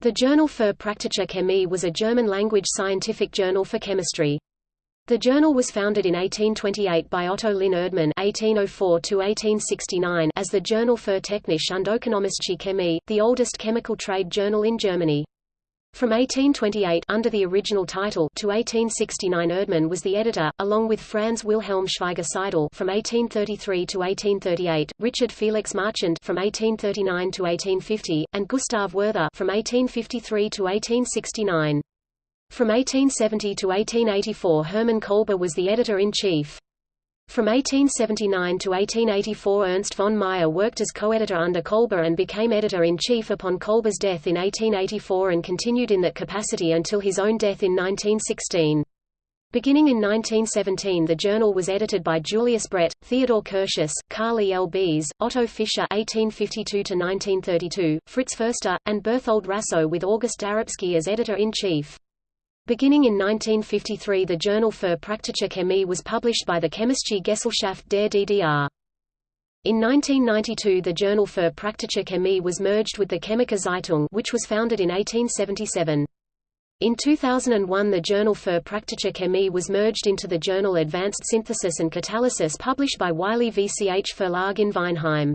The journal für praktische Chemie was a German-language scientific journal for chemistry. The journal was founded in 1828 by Otto Linn Erdmann (1804–1869) as the Journal für Technische und Ökonomische Chemie, the oldest chemical trade journal in Germany. From 1828 under the original title to 1869 Erdmann was the editor, along with Franz Wilhelm Schweigger Seidel from 1833 to 1838, Richard Felix Marchand from 1839 to 1850, and Gustav Werther from 1853 to 1869. From 1870 to 1884 Hermann Kolbe was the editor-in-chief. From 1879 to 1884 Ernst von Meyer worked as co-editor under Kolbe and became editor-in-chief upon Kolbe's death in 1884 and continued in that capacity until his own death in 1916. Beginning in 1917 the journal was edited by Julius Bredt, Theodor Curtius, Carl E. L. Bees, Otto Fischer (1852–1932), Fritz Förster, and Berthold Rassow with August Darapsky as editor-in-chief. Beginning in 1953 the Journal für Praktische Chemie was published by the Chemische Gesellschaft der DDR. In 1992 the Journal für Praktische Chemie was merged with the Chemische Zeitung which was founded in 1877. In 2001 the Journal für Praktische Chemie was merged into the journal Advanced Synthesis and Catalysis published by Wiley VCH Verlag in Weinheim.